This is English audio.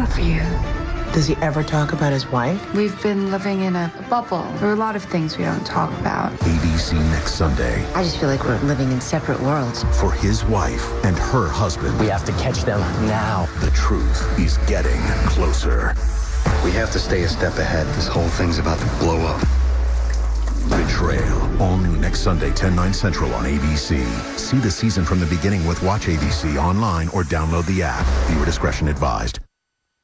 love you. Does he ever talk about his wife? We've been living in a bubble. There are a lot of things we don't talk about. ABC next Sunday. I just feel like we're living in separate worlds. For his wife and her husband. We have to catch them now. The truth is getting closer. We have to stay a step ahead. This whole thing's about to blow up. Betrayal. All new next Sunday, 10, 9 central on ABC. See the season from the beginning with Watch ABC online or download the app. Viewer discretion advised.